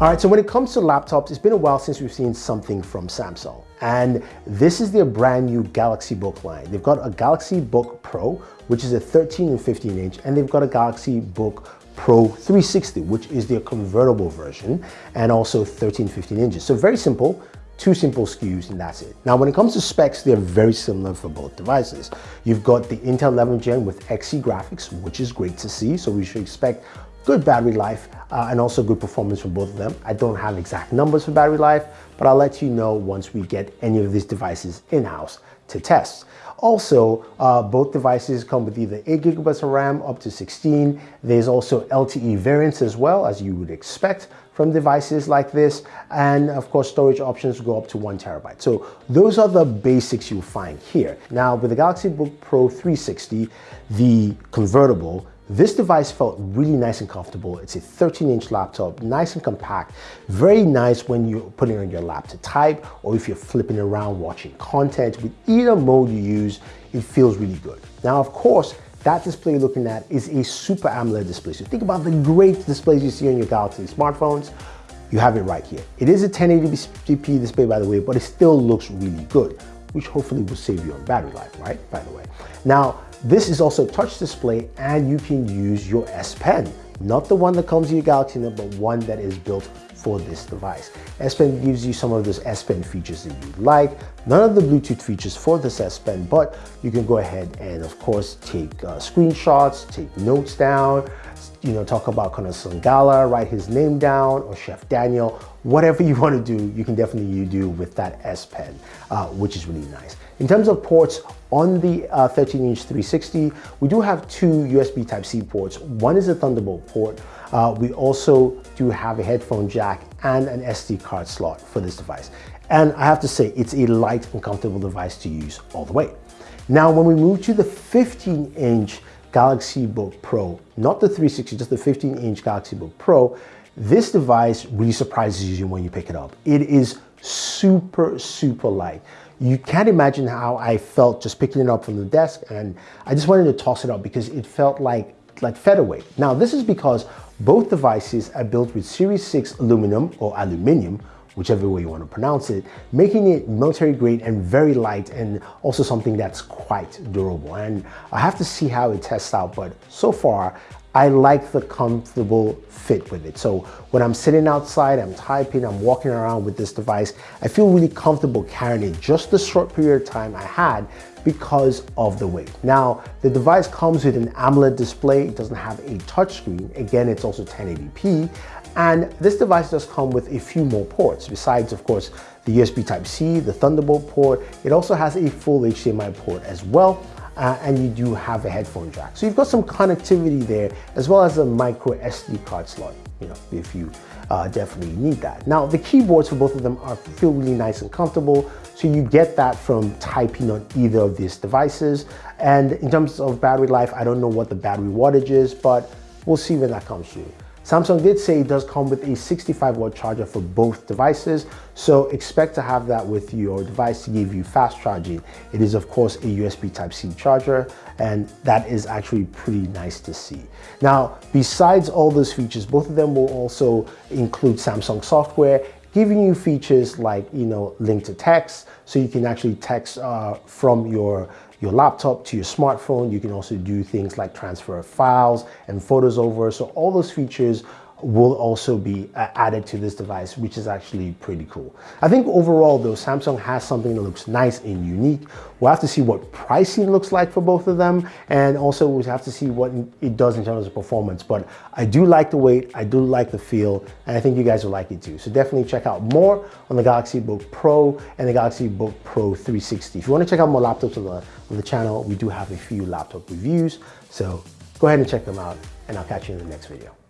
All right, so when it comes to laptops, it's been a while since we've seen something from Samsung. And this is their brand new Galaxy Book line. They've got a Galaxy Book Pro, which is a 13 and 15 inch, and they've got a Galaxy Book Pro 360, which is their convertible version, and also 13, 15 inches. So very simple, two simple SKUs and that's it. Now when it comes to specs, they're very similar for both devices. You've got the Intel 11th gen with Xe graphics, which is great to see. So we should expect good battery life uh, and also good performance from both of them. I don't have exact numbers for battery life, but I'll let you know once we get any of these devices in-house to test. Also, uh, both devices come with either 8 gigabytes of RAM up to 16. There's also LTE variants as well, as you would expect from devices like this. And of course, storage options go up to one terabyte. So those are the basics you'll find here. Now with the Galaxy Book Pro 360, the convertible, this device felt really nice and comfortable. It's a 13 inch laptop, nice and compact, very nice when you're putting it on your lap to type or if you're flipping around watching content. With either mode you use, it feels really good. Now, of course, that display you're looking at is a Super AMOLED display. So think about the great displays you see on your Galaxy smartphones. You have it right here. It is a 1080p display, by the way, but it still looks really good, which hopefully will save you on battery life, right? By the way. Now, this is also touch display and you can use your S Pen. Not the one that comes with your Galaxy Note, but one that is built for this device. S Pen gives you some of those S Pen features that you like. None of the Bluetooth features for this S Pen, but you can go ahead and of course take uh, screenshots, take notes down, you know, talk about kind of Sangala, write his name down, or Chef Daniel, whatever you want to do, you can definitely you do with that S Pen, uh, which is really nice. In terms of ports, on the 13-inch uh, 360, we do have two USB Type-C ports. One is a Thunderbolt port. Uh, we also do have a headphone jack and an SD card slot for this device. And I have to say, it's a light and comfortable device to use all the way. Now, when we move to the 15-inch Galaxy Book Pro, not the 360, just the 15-inch Galaxy Book Pro, this device really surprises you when you pick it up. It is super, super light. You can't imagine how I felt just picking it up from the desk and I just wanted to toss it up because it felt like, like featherweight. Now this is because both devices are built with Series 6 aluminum or aluminium, whichever way you want to pronounce it, making it military grade and very light and also something that's quite durable. And I have to see how it tests out, but so far I like the comfortable fit with it. So when I'm sitting outside, I'm typing, I'm walking around with this device, I feel really comfortable carrying it just the short period of time I had because of the weight. Now, the device comes with an AMOLED display. It doesn't have a touchscreen. Again, it's also 1080p. And this device does come with a few more ports, besides, of course, the USB Type-C, the Thunderbolt port. It also has a full HDMI port as well uh, and you do have a headphone jack. So you've got some connectivity there as well as a micro SD card slot, you know, if you uh, definitely need that. Now the keyboards for both of them are feel really nice and comfortable. So you get that from typing on either of these devices. And in terms of battery life, I don't know what the battery wattage is, but we'll see when that comes through. Samsung did say it does come with a 65 watt charger for both devices, so expect to have that with your device to give you fast charging. It is of course a USB Type-C charger, and that is actually pretty nice to see. Now, besides all those features, both of them will also include Samsung software, giving you features like, you know, link to text, so you can actually text uh, from your your laptop to your smartphone. You can also do things like transfer files and photos over. So all those features will also be uh, added to this device, which is actually pretty cool. I think overall though, Samsung has something that looks nice and unique. We'll have to see what pricing looks like for both of them. And also we'll have to see what it does in terms of performance. But I do like the weight, I do like the feel, and I think you guys will like it too. So definitely check out more on the Galaxy Book Pro and the Galaxy Book Pro 360. If you want to check out more laptops on the, on the channel, we do have a few laptop reviews. So go ahead and check them out and I'll catch you in the next video.